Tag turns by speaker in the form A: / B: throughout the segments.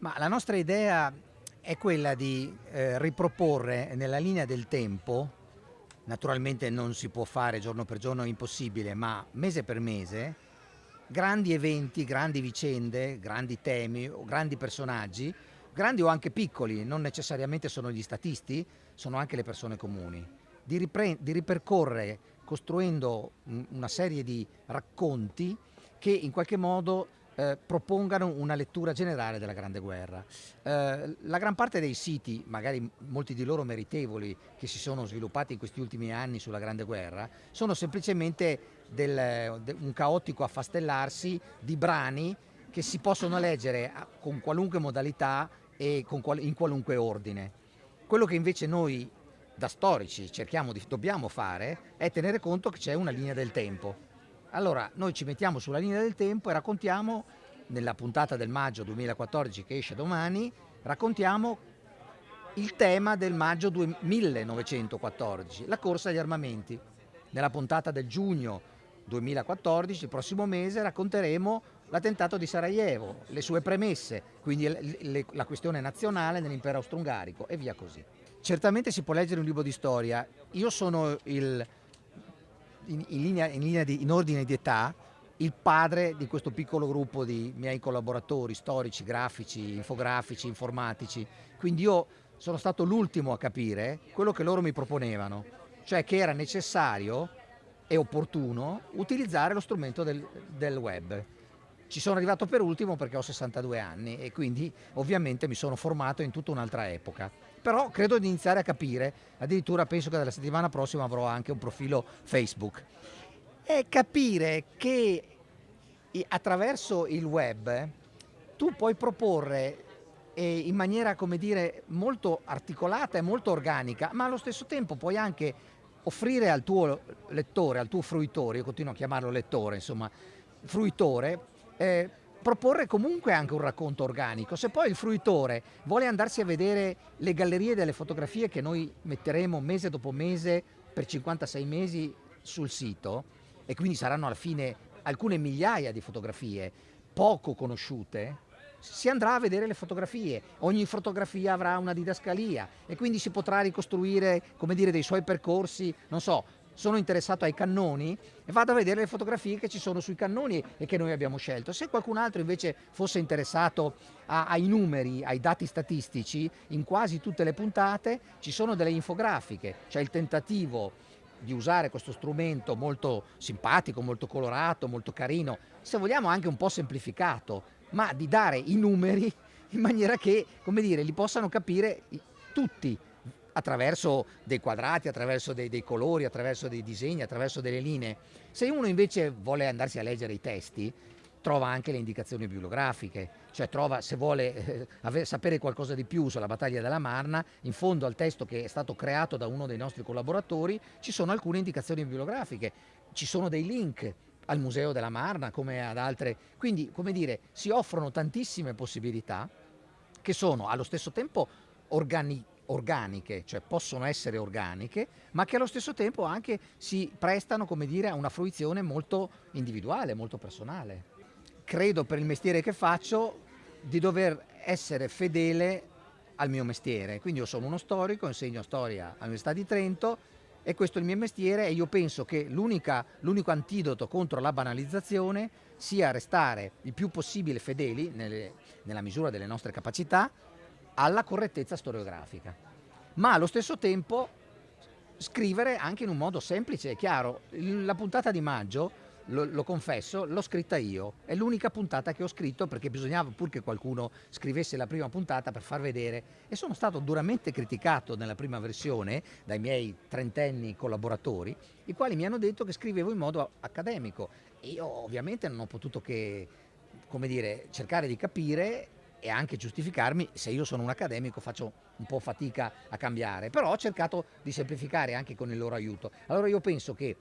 A: Ma la nostra idea è quella di eh, riproporre nella linea del tempo, naturalmente non si può fare giorno per giorno, è impossibile, ma mese per mese, grandi eventi, grandi vicende, grandi temi, grandi personaggi, grandi o anche piccoli, non necessariamente sono gli statisti, sono anche le persone comuni, di, di ripercorrere costruendo una serie di racconti che in qualche modo eh, propongano una lettura generale della Grande Guerra. Eh, la gran parte dei siti, magari molti di loro meritevoli, che si sono sviluppati in questi ultimi anni sulla Grande Guerra, sono semplicemente del, de, un caotico affastellarsi di brani che si possono leggere con qualunque modalità e qual in qualunque ordine. Quello che invece noi da storici cerchiamo di, dobbiamo fare è tenere conto che c'è una linea del tempo allora noi ci mettiamo sulla linea del tempo e raccontiamo, nella puntata del maggio 2014 che esce domani, raccontiamo il tema del maggio 1914, la corsa agli armamenti. Nella puntata del giugno 2014, il prossimo mese, racconteremo l'attentato di Sarajevo, le sue premesse, quindi la questione nazionale nell'impero austro-ungarico e via così. Certamente si può leggere un libro di storia. Io sono il in, in, linea, in, linea di, in ordine di età il padre di questo piccolo gruppo di miei collaboratori storici, grafici, infografici, informatici. Quindi io sono stato l'ultimo a capire quello che loro mi proponevano, cioè che era necessario e opportuno utilizzare lo strumento del, del web. Ci sono arrivato per ultimo perché ho 62 anni e quindi ovviamente mi sono formato in tutta un'altra epoca. Però credo di iniziare a capire, addirittura penso che dalla settimana prossima avrò anche un profilo Facebook, è capire che attraverso il web tu puoi proporre eh, in maniera, come dire, molto articolata e molto organica, ma allo stesso tempo puoi anche offrire al tuo lettore, al tuo fruitore, io continuo a chiamarlo lettore, insomma, fruitore, eh, proporre comunque anche un racconto organico. Se poi il fruitore vuole andarsi a vedere le gallerie delle fotografie che noi metteremo mese dopo mese per 56 mesi sul sito, e quindi saranno alla fine alcune migliaia di fotografie poco conosciute, si andrà a vedere le fotografie, ogni fotografia avrà una didascalia e quindi si potrà ricostruire come dire, dei suoi percorsi, non so, sono interessato ai cannoni e vado a vedere le fotografie che ci sono sui cannoni e che noi abbiamo scelto. Se qualcun altro invece fosse interessato a, ai numeri, ai dati statistici, in quasi tutte le puntate ci sono delle infografiche, c'è il tentativo di usare questo strumento molto simpatico, molto colorato, molto carino, se vogliamo anche un po' semplificato, ma di dare i numeri in maniera che, come dire, li possano capire tutti, attraverso dei quadrati, attraverso dei, dei, colori, attraverso dei disegni, attraverso delle linee. Se uno invece vuole andarsi a leggere i testi, trova anche le indicazioni bibliografiche, cioè trova, se vuole eh, sapere qualcosa di più sulla battaglia della Marna, in fondo al testo che è stato creato da uno dei nostri collaboratori ci sono alcune indicazioni bibliografiche, ci sono dei link al Museo della Marna come ad altre, quindi come dire si offrono tantissime possibilità che sono allo stesso tempo organizzate organiche, cioè possono essere organiche, ma che allo stesso tempo anche si prestano, come dire, a una fruizione molto individuale, molto personale. Credo per il mestiere che faccio di dover essere fedele al mio mestiere, quindi io sono uno storico, insegno storia all'Università di Trento e questo è il mio mestiere e io penso che l'unico antidoto contro la banalizzazione sia restare il più possibile fedeli, nelle, nella misura delle nostre capacità, alla correttezza storiografica, ma allo stesso tempo scrivere anche in un modo semplice e chiaro. La puntata di maggio, lo, lo confesso, l'ho scritta io, è l'unica puntata che ho scritto perché bisognava pur che qualcuno scrivesse la prima puntata per far vedere e sono stato duramente criticato nella prima versione dai miei trentenni collaboratori, i quali mi hanno detto che scrivevo in modo accademico. Io ovviamente non ho potuto che come dire, cercare di capire e anche giustificarmi se io sono un accademico faccio un po' fatica a cambiare, però ho cercato di semplificare anche con il loro aiuto. Allora io penso che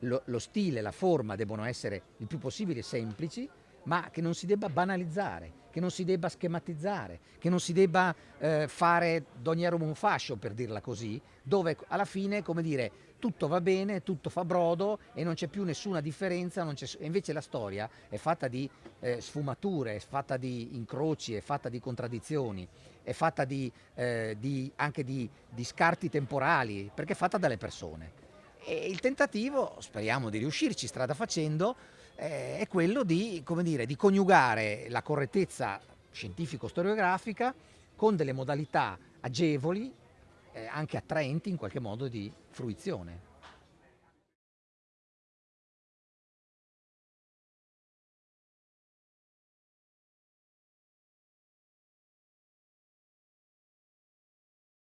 A: lo, lo stile, la forma devono essere il più possibile semplici, ma che non si debba banalizzare, che non si debba schematizzare, che non si debba eh, fare d'ogniero un fascio, per dirla così, dove alla fine, come dire, tutto va bene, tutto fa brodo e non c'è più nessuna differenza, invece la storia è fatta di eh, sfumature, è fatta di incroci, è fatta di contraddizioni, è fatta di, eh, di, anche di, di scarti temporali, perché è fatta dalle persone. E il tentativo, speriamo di riuscirci strada facendo, eh, è quello di, dire, di coniugare la correttezza scientifico-storiografica con delle modalità agevoli, eh, anche attraenti in qualche modo di fruizione.